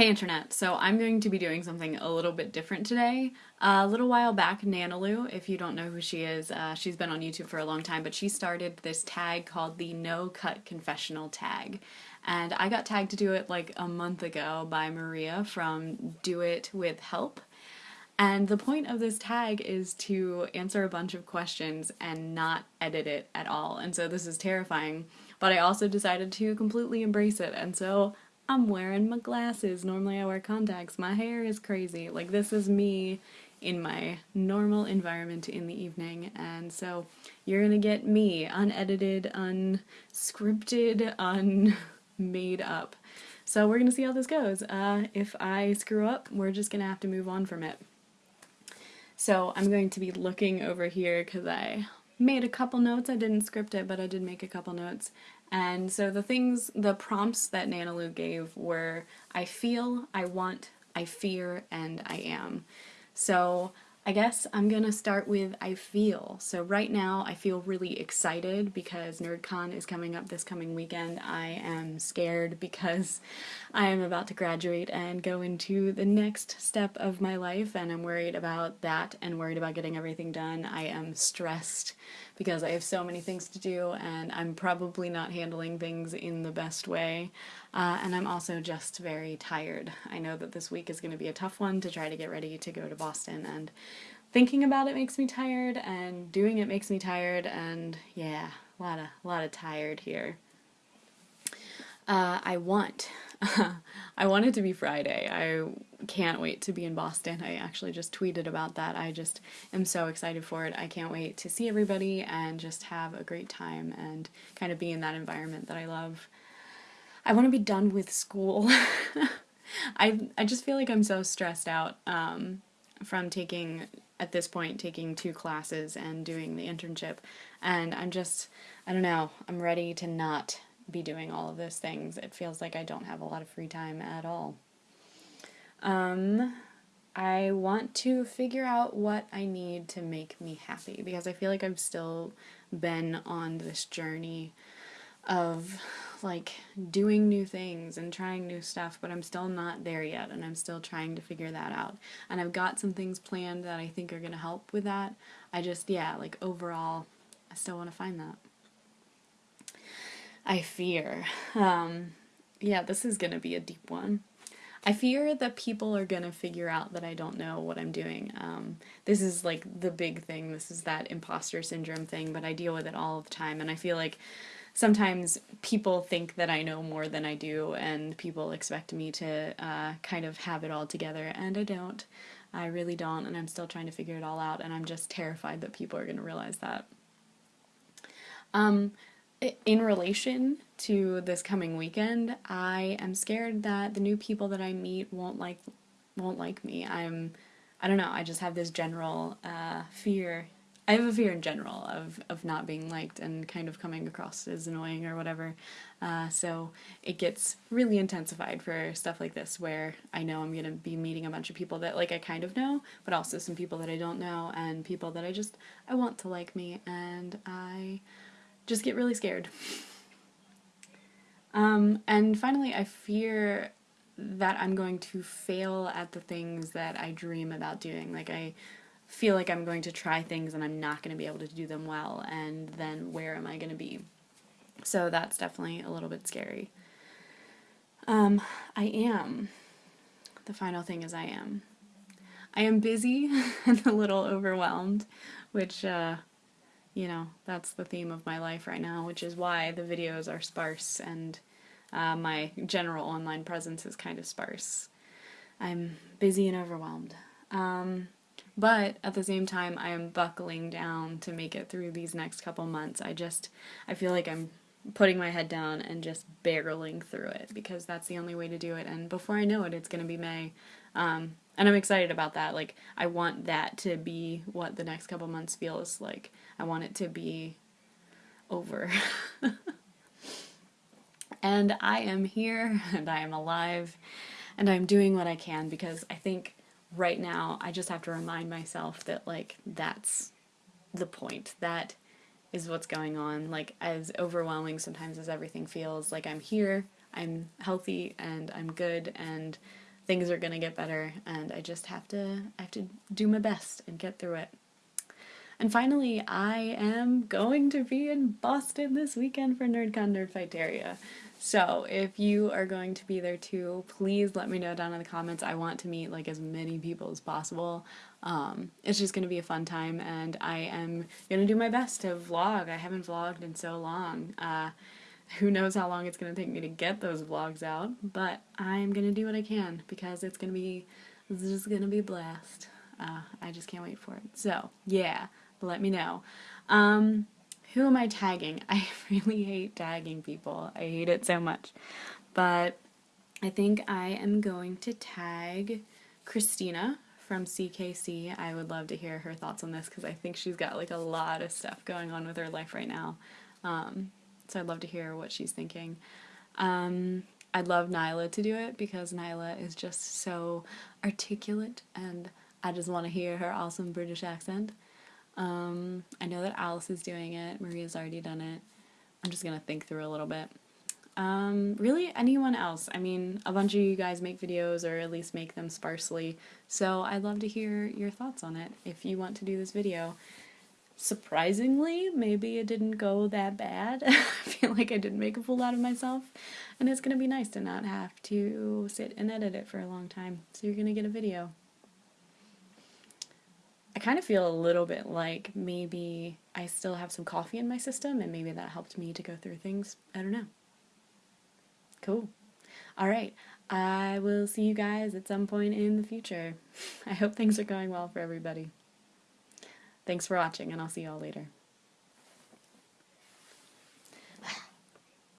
Hey Internet, so I'm going to be doing something a little bit different today. Uh, a little while back, Nanalew, if you don't know who she is, uh, she's been on YouTube for a long time, but she started this tag called the No Cut Confessional tag. And I got tagged to do it like a month ago by Maria from Do It With Help. And the point of this tag is to answer a bunch of questions and not edit it at all. And so this is terrifying, but I also decided to completely embrace it. And so I'm wearing my glasses. Normally I wear contacts. My hair is crazy. Like this is me in my normal environment in the evening and so you're gonna get me unedited, unscripted, unmade up. So we're gonna see how this goes. Uh, if I screw up, we're just gonna have to move on from it. So I'm going to be looking over here because I made a couple notes. I didn't script it, but I did make a couple notes. And so the things, the prompts that Nanalew gave were I feel, I want, I fear, and I am. So I guess I'm gonna start with I feel. So right now I feel really excited because NerdCon is coming up this coming weekend. I am scared because I am about to graduate and go into the next step of my life and I'm worried about that and worried about getting everything done. I am stressed because I have so many things to do and I'm probably not handling things in the best way. Uh, and I'm also just very tired. I know that this week is going to be a tough one to try to get ready to go to Boston and thinking about it makes me tired and doing it makes me tired and yeah, a lot of, a lot of tired here. Uh, I want. I want it to be Friday. I can't wait to be in Boston. I actually just tweeted about that. I just am so excited for it. I can't wait to see everybody and just have a great time and kind of be in that environment that I love. I want to be done with school. I, I just feel like I'm so stressed out um, from taking, at this point, taking two classes and doing the internship. And I'm just, I don't know, I'm ready to not be doing all of those things. It feels like I don't have a lot of free time at all. Um, I want to figure out what I need to make me happy because I feel like I've still been on this journey of like doing new things and trying new stuff, but I'm still not there yet and I'm still trying to figure that out. And I've got some things planned that I think are going to help with that. I just, yeah, like overall, I still want to find that. I fear. Um, yeah, this is going to be a deep one. I fear that people are going to figure out that I don't know what I'm doing. Um, this is like the big thing. This is that imposter syndrome thing, but I deal with it all the time. And I feel like sometimes people think that I know more than I do, and people expect me to uh, kind of have it all together, and I don't. I really don't, and I'm still trying to figure it all out, and I'm just terrified that people are going to realize that. Um, in relation to this coming weekend, I am scared that the new people that I meet won't like won't like me. I'm I don't know, I just have this general uh, fear. I have a fear in general of, of not being liked and kind of coming across as annoying or whatever. Uh, so it gets really intensified for stuff like this where I know I'm going to be meeting a bunch of people that like I kind of know, but also some people that I don't know and people that I just, I want to like me and I just get really scared. Um, and finally, I fear that I'm going to fail at the things that I dream about doing. Like, I feel like I'm going to try things and I'm not going to be able to do them well, and then where am I going to be? So that's definitely a little bit scary. Um, I am. The final thing is I am. I am busy and a little overwhelmed, which uh, you know, that's the theme of my life right now, which is why the videos are sparse and uh, my general online presence is kind of sparse. I'm busy and overwhelmed. Um, but at the same time, I am buckling down to make it through these next couple months. I just, I feel like I'm putting my head down and just barreling through it because that's the only way to do it. And before I know it, it's going to be May. Um, and I'm excited about that. Like, I want that to be what the next couple months feels like. I want it to be over. and I am here, and I am alive, and I'm doing what I can because I think right now I just have to remind myself that, like, that's the point. That is what's going on. Like, as overwhelming sometimes as everything feels, like I'm here, I'm healthy, and I'm good, and things are gonna get better, and I just have to I have to do my best and get through it. And finally, I am going to be in Boston this weekend for NerdCon Nerdfighteria. So if you are going to be there too, please let me know down in the comments. I want to meet like as many people as possible. Um, it's just going to be a fun time and I am going to do my best to vlog. I haven't vlogged in so long. Uh, who knows how long it's going to take me to get those vlogs out, but I'm going to do what I can because it's going to be, it's just going to be a blast. Uh, I just can't wait for it. So, yeah, let me know. Um, who am I tagging? I really hate tagging people. I hate it so much. But I think I am going to tag Christina from CKC. I would love to hear her thoughts on this because I think she's got like a lot of stuff going on with her life right now. Um, so I'd love to hear what she's thinking. Um, I'd love Nyla to do it because Nyla is just so articulate and I just want to hear her awesome British accent. Um, I know that Alice is doing it, Maria's already done it. I'm just gonna think through a little bit. Um, really, anyone else? I mean, a bunch of you guys make videos or at least make them sparsely, so I'd love to hear your thoughts on it if you want to do this video surprisingly, maybe it didn't go that bad. I feel like I didn't make a fool out of myself, and it's gonna be nice to not have to sit and edit it for a long time. So you're gonna get a video. I kind of feel a little bit like maybe I still have some coffee in my system, and maybe that helped me to go through things. I don't know. Cool. Alright, I will see you guys at some point in the future. I hope things are going well for everybody. Thanks for watching, and I'll see y'all later.